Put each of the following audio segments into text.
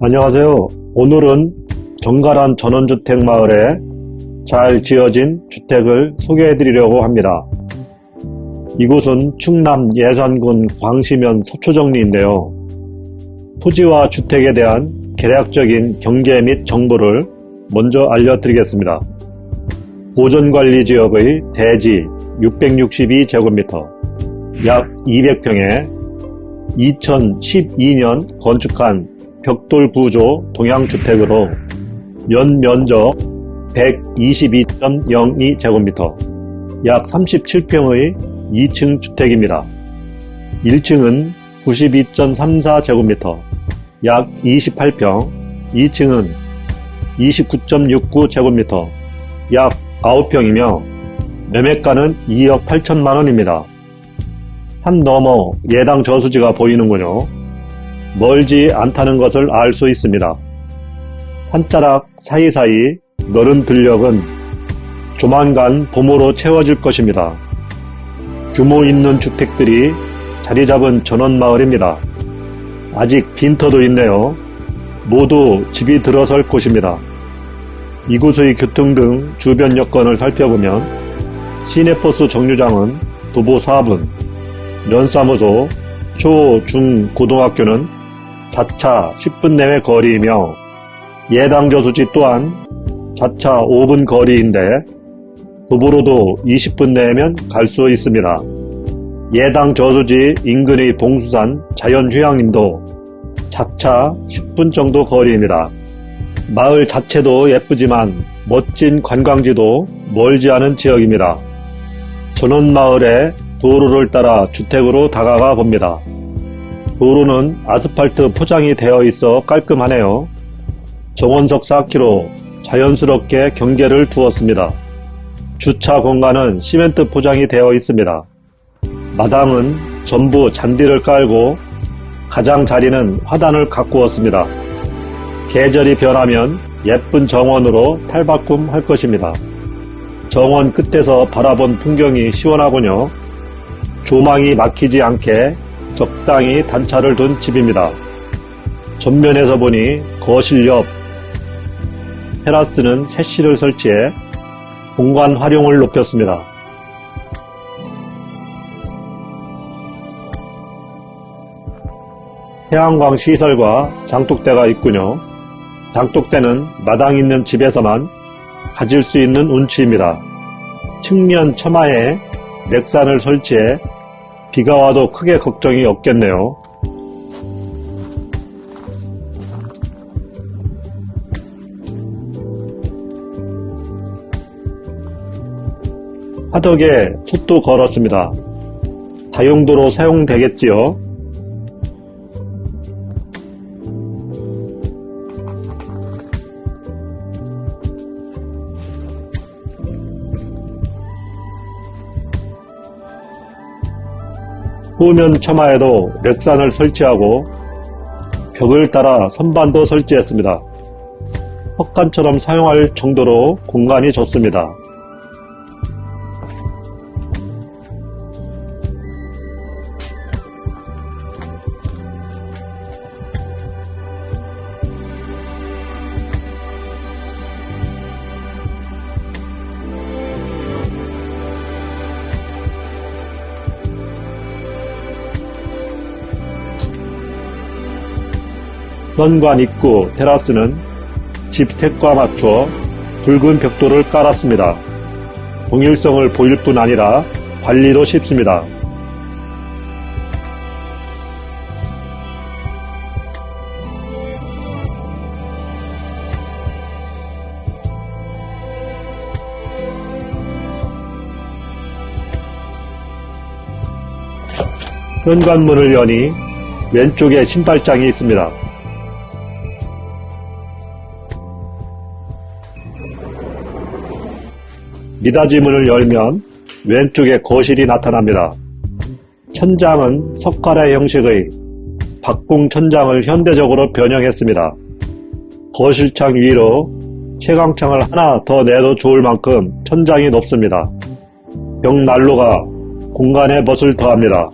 안녕하세요. 오늘은 정갈한 전원주택 마을에 잘 지어진 주택을 소개해 드리려고 합니다. 이곳은 충남 예산군 광시면 서초정리인데요. 토지와 주택에 대한 개략적인 경계 및 정보를 먼저 알려드리겠습니다. 보존관리지역의 대지 662제곱미터, 약 200평에 2012년 건축한 벽돌 구조 동양주택으로 연 면적 122.02제곱미터, 약 37평의 2층 주택입니다. 1층은 92.34제곱미터, 약 28평, 2층은 29.69제곱미터, 약 9평이며 매매가는 2억 8천만원입니다. 산 너머 예당 저수지가 보이는군요. 멀지 않다는 것을 알 수 있습니다. 산자락 사이사이 너른 들녘은 조만간 봄으로 채워질 것입니다. 규모 있는 주택들이 자리 잡은 전원마을입니다. 아직 빈터도 있네요. 모두 집이 들어설 곳입니다. 이곳의 교통 등 주변 여건을 살펴보면 시내버스 정류장은 도보 4분, 면사무소, 초, 중, 고등학교는 자차 10분 내외 거리이며 예당 저수지 또한 자차 5분 거리인데 도보로도 20분 내면 갈 수 있습니다. 예당 저수지 인근의 봉수산 자연휴양림도 자차 10분 정도 거리입니다. 마을 자체도 예쁘지만 멋진 관광지도 멀지 않은 지역입니다. 전원마을에 도로를 따라 주택으로 다가가 봅니다. 도로는 아스팔트 포장이 되어 있어 깔끔하네요. 정원석 4km 자연스럽게 경계를 두었습니다. 주차 공간은 시멘트 포장이 되어 있습니다. 마당은 전부 잔디를 깔고 가장자리는 화단을 가꾸었습니다. 계절이 변하면 예쁜 정원으로 탈바꿈 할 것입니다. 정원 끝에서 바라본 풍경이 시원하군요. 조망이 막히지 않게 적당히 단차를 둔 집입니다. 전면에서 보니 거실 옆 테라스는 새실을 설치해 공간 활용을 높였습니다. 태양광 시설과 장독대가 있군요. 장독대는 마당 있는 집에서만 가질 수 있는 운치입니다. 측면 처마에 렉산을 설치해 비가 와도 크게 걱정이 없겠네요. 화덕에 솥도 걸었습니다. 다용도로 사용되겠지요. 후면 처마에도 렉산을 설치하고 벽을 따라 선반도 설치했습니다. 헛간처럼 사용할 정도로 공간이 좋습니다. 현관 입구 테라스는 집 색과 맞춰 붉은 벽돌을 깔았습니다. 동일성을 보일 뿐 아니라 관리도 쉽습니다. 현관문을 여니 왼쪽에 신발장이 있습니다. 미닫이 문을 열면 왼쪽에 거실이 나타납니다. 천장은 석가래 형식의 박궁 천장을 현대적으로 변형했습니다. 거실창 위로 채광창을 하나 더 내도 좋을 만큼 천장이 높습니다. 벽난로가 공간에 멋을 더합니다.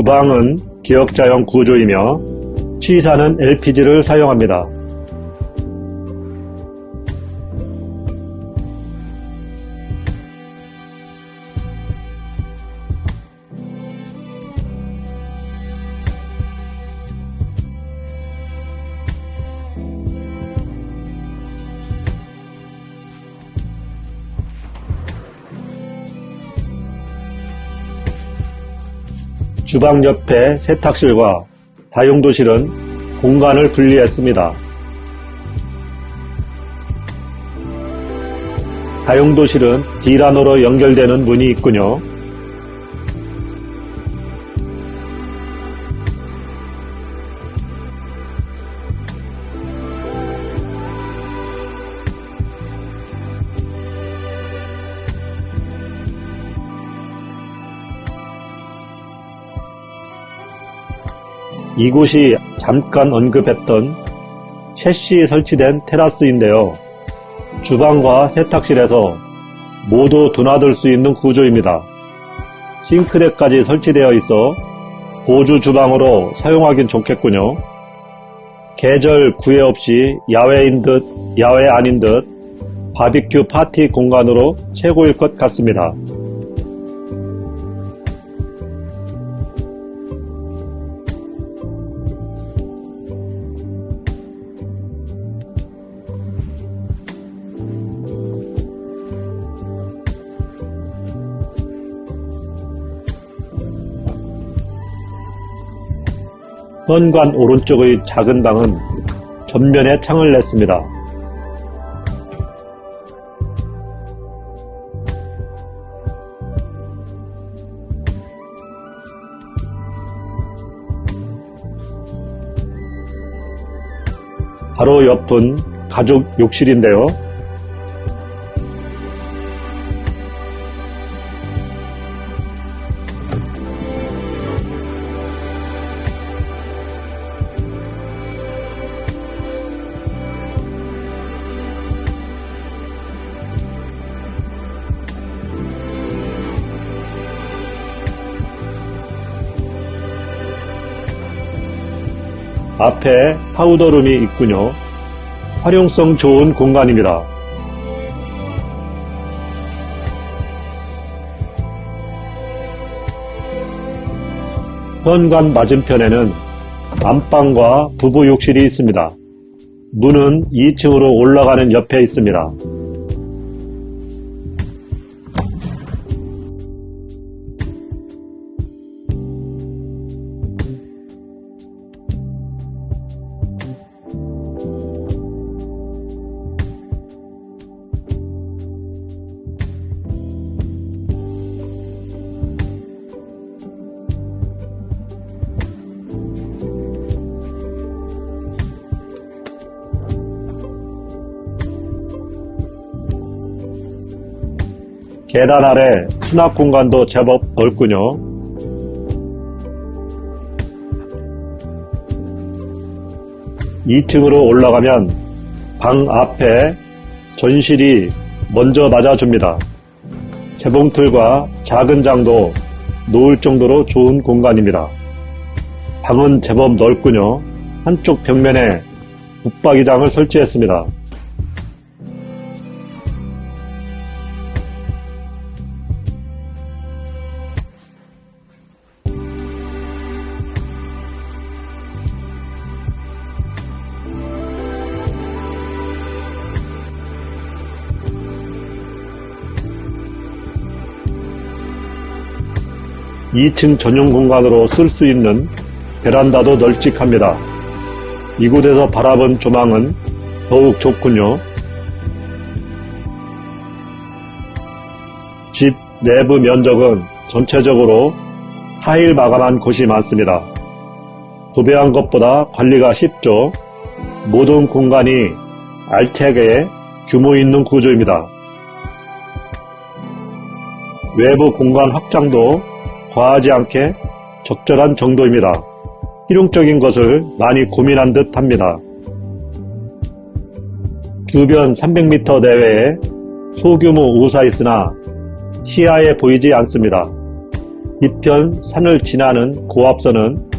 주방은 기역자형 구조이며 취사는 LPG를 사용합니다. 주방 옆에 세탁실과 다용도실은 공간을 분리했습니다. 다용도실은 D란으로 연결되는 문이 있군요. 이곳이 잠깐 언급했던 셰시 설치된 테라스인데요. 주방과 세탁실에서 모두 드나들 수 있는 구조입니다. 싱크대까지 설치되어 있어 보주 주방으로 사용하긴 좋겠군요. 계절 구애 없이 야외인 듯 야외 아닌 듯 바비큐 파티 공간으로 최고일 것 같습니다. 현관 오른쪽의 작은 방은 전면에 창을 냈습니다. 바로 옆은 가족 욕실인데요. 앞에 powder room이 있군요. 활용성 좋은 공간입니다. 현관 맞은편에는 안방과 부부 욕실이 있습니다. 문은 2층으로 올라가는 옆에 있습니다. 계단 아래 수납 공간도 제법 넓군요. (2층으로) 올라가면 방 앞에 전실이 먼저 맞아줍니다. 재봉틀과 작은 장도 놓을 정도로 좋은 공간입니다. 방은 제법 넓군요. 한쪽 벽면에 붙박이장을 설치했습니다. 2층 전용 공간으로 쓸 수 있는 베란다도 널찍합니다. 이곳에서 바라본 조망은 더욱 좋군요. 집 내부 면적은 전체적으로 타일 마감한 곳이 많습니다. 도배한 것보다 관리가 쉽죠. 모든 공간이 알차게 규모 있는 구조입니다. 외부 공간 확장도 과하지 않게 적절한 정도입니다. 실용적인 것을 많이 고민한 듯 합니다. 주변 300m 내외에 소규모 우사 있으나 시야에 보이지 않습니다. 이편 산을 지나는 고압선은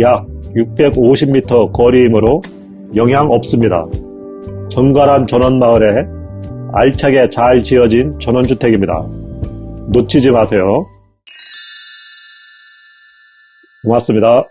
약 650m 거리이므로 영향 없습니다. 정갈한 전원마을에 알차게 잘 지어진 전원주택입니다. 놓치지 마세요. 고맙습니다.